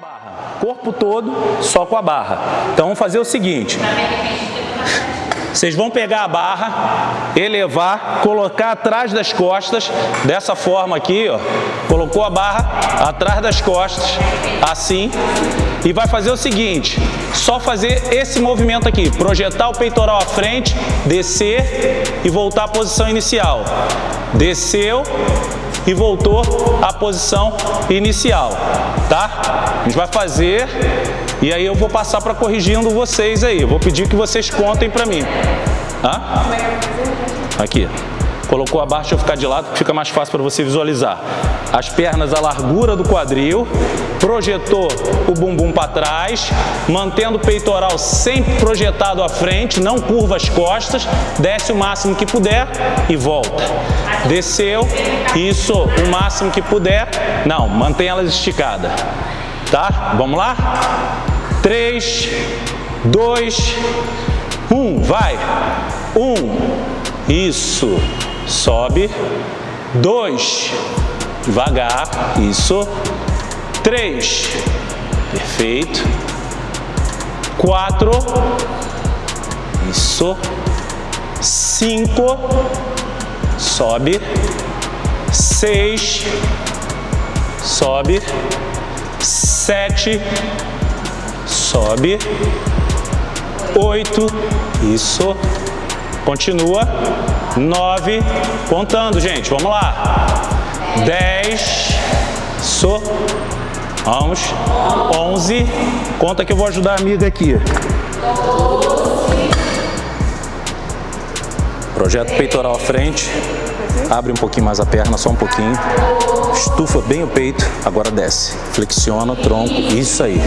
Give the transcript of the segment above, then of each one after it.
barra. Corpo todo, só com a barra. Então vamos fazer o seguinte. Vocês vão pegar a barra, elevar, colocar atrás das costas, dessa forma aqui, ó. Colocou a barra atrás das costas, assim. E vai fazer o seguinte, só fazer esse movimento aqui, projetar o peitoral à frente, descer e voltar à posição inicial. Desceu e voltou à posição inicial, tá? A gente vai fazer e aí eu vou passar para corrigindo vocês aí. Eu vou pedir que vocês contem para mim. Hã? Aqui. Colocou a barra, deixa eu ficar de lado, fica mais fácil para você visualizar. As pernas à largura do quadril, projetou o bumbum para trás, mantendo o peitoral sempre projetado à frente, não curva as costas, desce o máximo que puder e volta. Desceu, isso, o máximo que puder, não, mantém elas esticadas. Tá? Vamos lá? 3, 2, 1, vai. 1, isso sobe, dois, devagar, isso, três, perfeito, quatro, isso, cinco, sobe, seis, sobe, sete, sobe, oito, isso, continua, nove, contando, gente, vamos lá. Dez, so, vamos, onze, conta que eu vou ajudar a amiga aqui. Projeto peitoral à frente, abre um pouquinho mais a perna, só um pouquinho, estufa bem o peito, agora desce, flexiona o tronco, isso aí,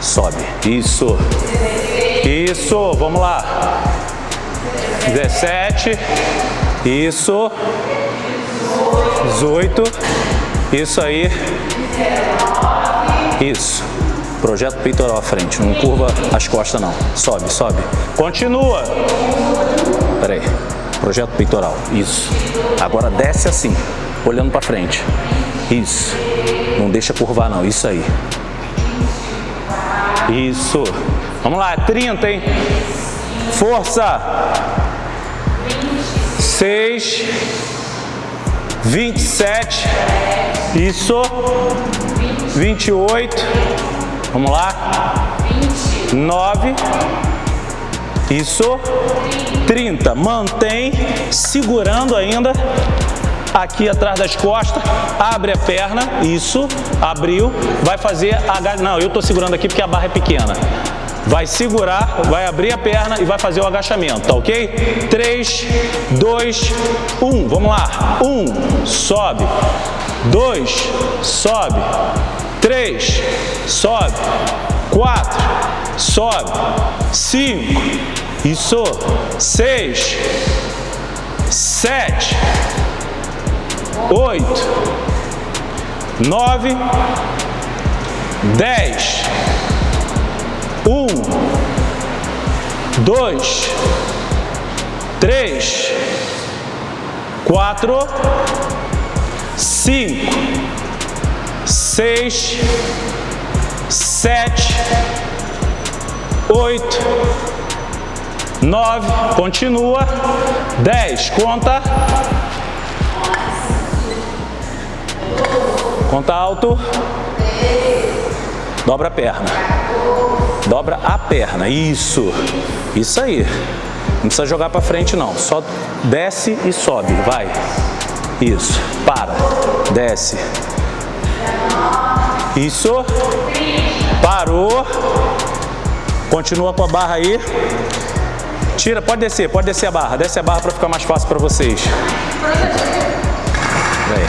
sobe, isso, isso, vamos lá, 17, isso, 18, isso aí, isso. Projeto peitoral à frente, não curva as costas não. Sobe, sobe. Continua. Pera aí. Projeto peitoral, isso. Agora desce assim, olhando para frente. Isso. Não deixa curvar não, isso aí. Isso. Vamos lá, 30, hein? Força seis, vinte e sete, isso, vinte e oito, vamos lá, nove, isso, trinta, mantém segurando ainda aqui atrás das costas, abre a perna, isso, abriu, vai fazer a... Não, eu estou segurando aqui porque a barra é pequena vai segurar, vai abrir a perna e vai fazer o agachamento, tá ok? 3, 2, 1, vamos lá. 1, sobe. 2, sobe. 3, sobe. 4, sobe. 5, isso. 6, 7, 8, 9, 10, dois, três, quatro, cinco, seis, sete, oito, nove, continua, dez, conta, conta alto, dobra a perna. Dobra a perna, isso, isso aí. Não precisa jogar para frente não, só desce e sobe, vai. Isso, para, desce. Isso, parou. Continua com a barra aí. Tira, pode descer, pode descer a barra. Desce a barra para ficar mais fácil para vocês. Aí.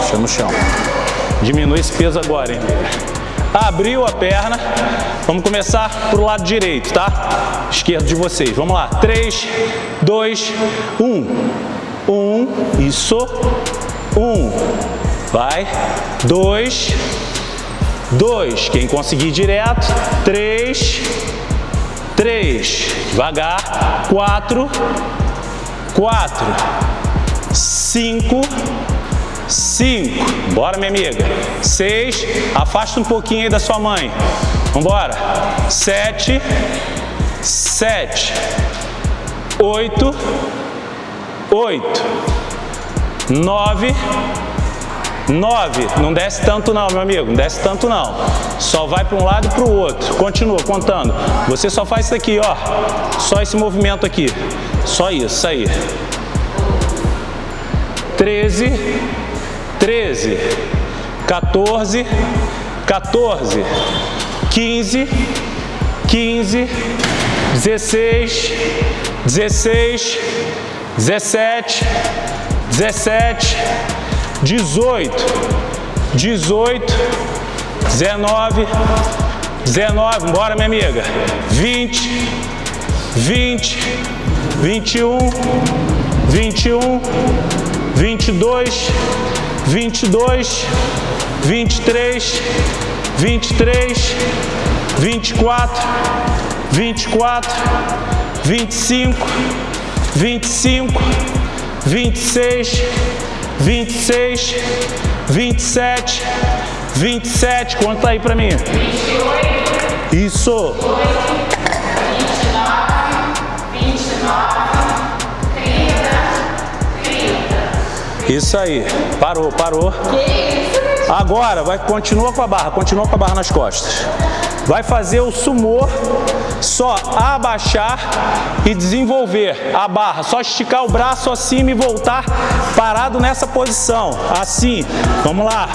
Deixa no chão. Diminui esse peso agora, hein? Abriu a perna. Vamos começar para o lado direito, tá? Esquerdo de vocês. Vamos lá. 3, 2, 1. 1. Isso. 1. Vai. 2. 2. Quem conseguir direto. 3. 3. Devagar. 4. 4. 5. Cinco, bora minha amiga, seis, afasta um pouquinho aí da sua mãe, vambora, sete, sete, oito, oito, nove, nove, não desce tanto não, meu amigo, não desce tanto não, só vai para um lado e para o outro, continua contando, você só faz isso aqui, ó, só esse movimento aqui, só isso, aí, 13, 13, 14, 14, 15, 15, 16, 16, 17, 17, 18, 18, 19, 19, bora minha amiga, 20, 20, 21, 21, 22, 22, 23, 23, 24, 24, 25, 25, 26, 26, 27, 27, conta aí pra mim. 28. Isso. Isso aí. Parou, parou. Agora, vai, continua com a barra, continua com a barra nas costas. Vai fazer o sumô, só abaixar e desenvolver a barra. Só esticar o braço acima e voltar parado nessa posição. Assim, vamos lá.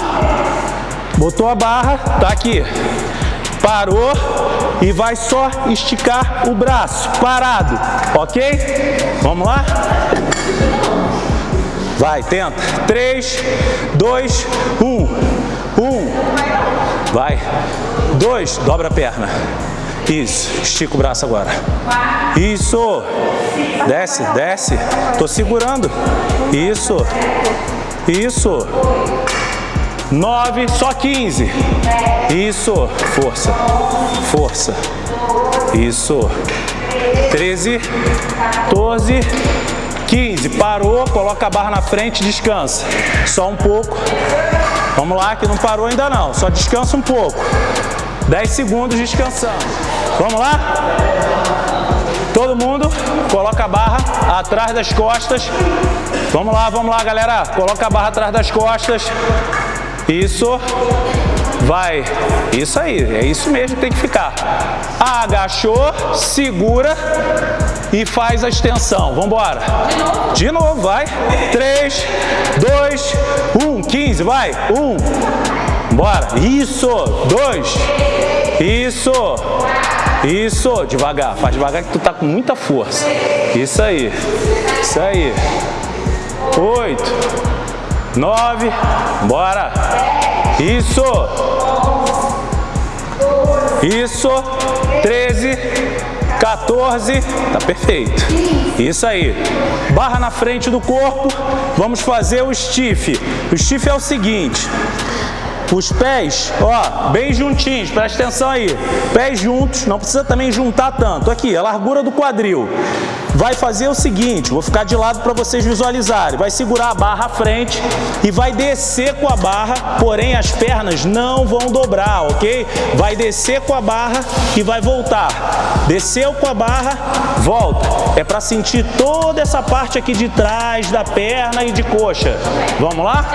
Botou a barra, tá aqui. Parou e vai só esticar o braço, parado, ok? Vamos lá? Vai, tenta. 3, 2, 1. 1. Vai. 2, dobra a perna. Isso, estica o braço agora. Isso. Desce, desce. Tô segurando. Isso. Isso. 9, só 15. Isso. Força. Força. Isso. 13, 14, 15, parou, coloca a barra na frente, descansa. Só um pouco. Vamos lá, que não parou ainda não, só descansa um pouco. 10 segundos descansando. Vamos lá? Todo mundo, coloca a barra atrás das costas. Vamos lá, vamos lá, galera. Coloca a barra atrás das costas. Isso. Vai. Isso aí, é isso mesmo que tem que ficar. Agachou, segura e faz a extensão. Vamos embora. De novo? De novo, vai. 3, 2, 1, 15, vai. 1. Bora. Isso. 2. Isso. Isso. Devagar. Faz devagar que tu tá com muita força. Isso aí. Isso aí. 8. 9. Bora. Isso. Isso. 13. 14, tá perfeito. Isso aí. Barra na frente do corpo, vamos fazer o stiff. O stiff é o seguinte, os pés, ó, bem juntinhos, presta atenção aí. Pés juntos, não precisa também juntar tanto. Aqui, a largura do quadril. Vai fazer o seguinte, vou ficar de lado para vocês visualizarem. Vai segurar a barra à frente e vai descer com a barra, porém as pernas não vão dobrar, ok? Vai descer com a barra e vai voltar. Desceu com a barra, volta. É para sentir toda essa parte aqui de trás da perna e de coxa. Vamos lá?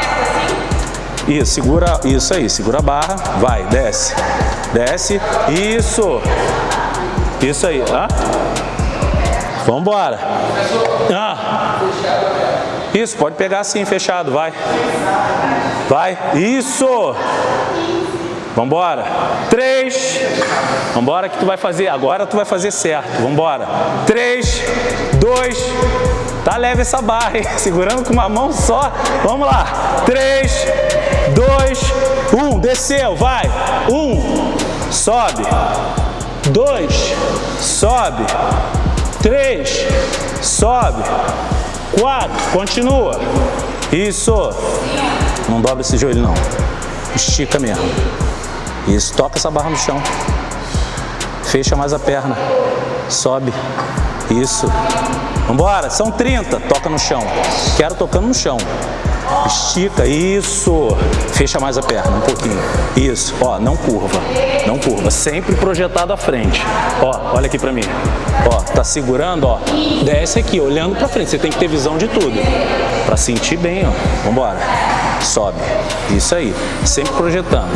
Isso, segura, isso aí, segura a barra, vai, desce, desce, isso, isso aí, ah? Vamos embora. Ah. Isso, pode pegar assim, fechado, vai. Vai, isso. Vambora. Três. Vambora que tu vai fazer, agora tu vai fazer certo. Vambora. Três, dois, tá leve essa barra, hein? Segurando com uma mão só. Vamos lá. Três, dois, um, desceu, vai, um, sobe, dois, sobe, três, sobe, quatro, continua, isso, não dobra esse joelho não, estica mesmo, isso, toca essa barra no chão, fecha mais a perna, sobe, isso, vambora, são 30, toca no chão, quero tocando no chão, Estica, isso. Fecha mais a perna, um pouquinho. Isso, ó, não curva, não curva. Sempre projetado à frente. Ó, olha aqui pra mim. Ó, tá segurando, ó. Desce aqui, olhando pra frente. Você tem que ter visão de tudo. Pra sentir bem, ó. Vambora. Sobe. Isso aí. Sempre projetando.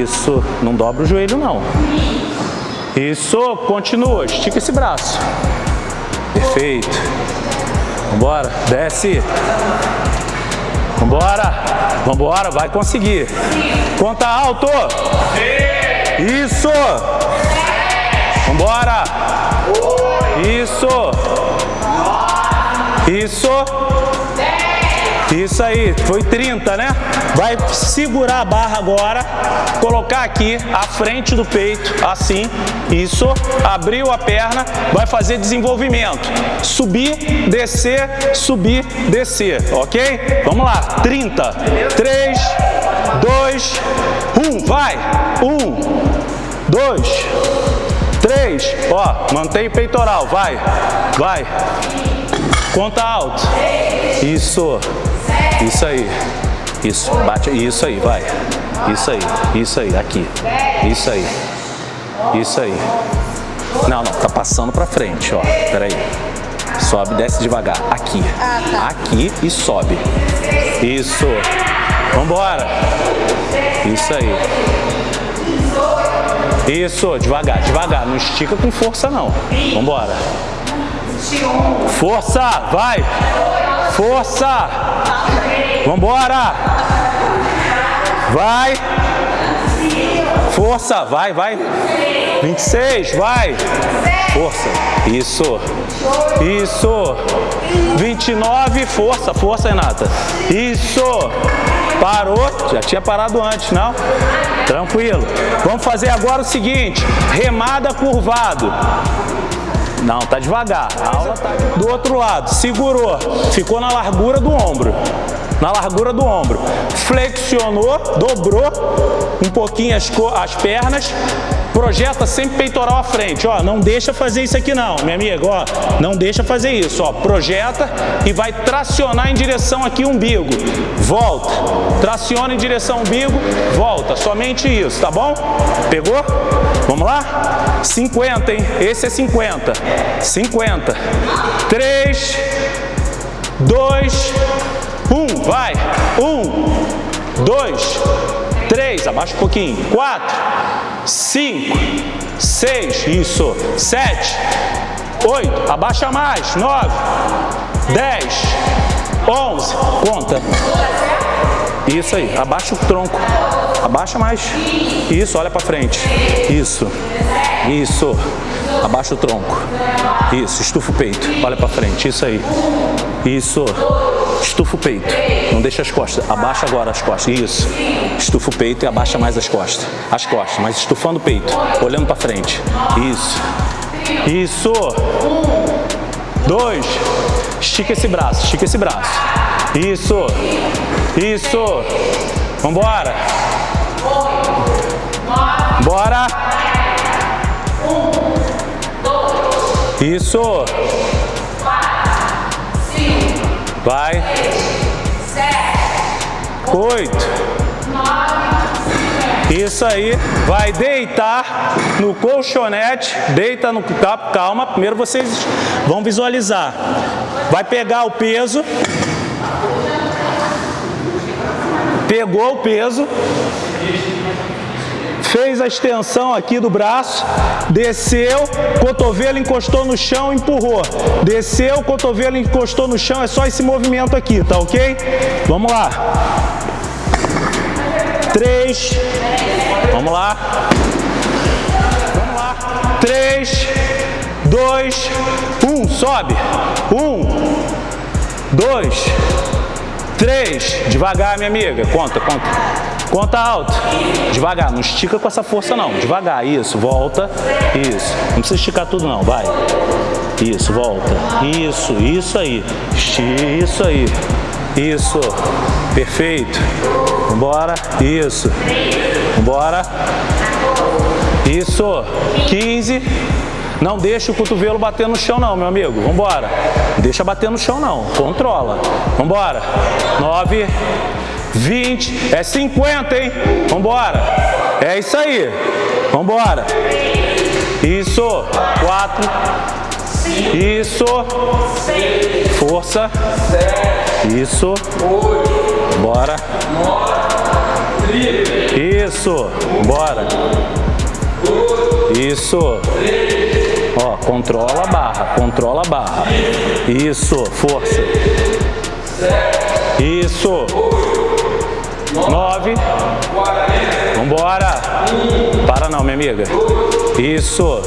Isso. Não dobra o joelho, não. Isso. Continua. Estica esse braço. Perfeito. Vambora. Desce. Vambora. Vambora. Vai conseguir. Conta alto. Isso. Vambora. Isso. Isso. Isso aí, foi 30, né? Vai segurar a barra agora, colocar aqui à frente do peito, assim, isso, abriu a perna, vai fazer desenvolvimento. Subir, descer, subir, descer, ok? Vamos lá, 30, 3, 2, 1, vai! 1, 2, 3, ó, mantém o peitoral, vai, vai. Conta alto. Isso. Isso aí. Isso. Bate. Isso aí, vai. Isso aí. Isso aí. Aqui. Isso aí. Isso aí. Não, não. Tá passando pra frente, ó. Pera aí. Sobe, desce devagar. Aqui. Aqui e sobe. Isso. Vambora. Isso aí. Isso. Devagar, devagar. Não estica com força, não. Vambora. Força, vai. Força. Vambora. Vai. Força, vai, vai. 26, vai. Força. Isso. Isso. 29, força, força, Renata. Isso. Parou. Já tinha parado antes, não? Tranquilo. Vamos fazer agora o seguinte. Remada curvado. Não, tá devagar. A aula tá do outro lado. Segurou. Ficou na largura do ombro. Na largura do ombro. Flexionou, dobrou um pouquinho as, as pernas. Projeta sempre peitoral à frente, ó, não deixa fazer isso aqui não, minha amiga, ó, não deixa fazer isso, ó, projeta e vai tracionar em direção aqui umbigo, volta, traciona em direção umbigo, volta, somente isso, tá bom? Pegou? Vamos lá? 50, hein? Esse é 50, 50, 3, 2, 1, vai, 1, 2, 3, abaixa um pouquinho, 4, 5, 6, isso, 7, 8, abaixa mais, 9, 10, 11, conta. Isso aí, abaixa o tronco, abaixa mais, isso, olha para frente, isso, isso, abaixa o tronco, isso, estufa o peito, olha para frente, isso aí, isso, estufa o peito, não deixa as costas, abaixa agora as costas, isso, estufa o peito e abaixa mais as costas, as costas, mas estufando o peito, olhando para frente, isso, isso, dois, estica esse braço, estica esse braço, isso, isso, vambora, bora, isso, Vai. Oito. Isso aí. Vai deitar no colchonete. Deita no... Calma. Primeiro vocês vão visualizar. Vai pegar o peso. Pegou o peso fez a extensão aqui do braço, desceu, cotovelo encostou no chão, empurrou. Desceu, cotovelo encostou no chão, é só esse movimento aqui, tá ok? Vamos lá. Três. Vamos lá. Vamos lá. Três, dois, um. Sobe. Um, dois, três. Devagar, minha amiga. Conta, conta. Conta alto. Devagar, não estica com essa força não. Devagar, isso, volta. Isso. Não precisa esticar tudo não, vai. Isso, volta. Isso, isso aí. Isso aí. Isso. Perfeito. Vambora. Isso. Vambora. Isso. 15. Não deixa o cotovelo bater no chão não, meu amigo. Vambora. Deixa bater no chão não. Controla. Vambora. 9, 20, é 50, hein? Vambora. É isso aí. Vambora. Isso. 4. Isso. Força. Isso. Bora. Isso. Bora. Isso. Ó, controla a barra, controla a barra. Isso, força. Isso. Nove. Vambora. Para não, minha amiga. Isso.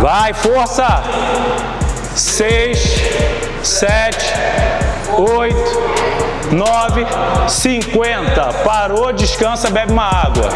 Vai, força. Seis, sete, oito, nove, cinquenta. Parou, descansa, bebe uma água.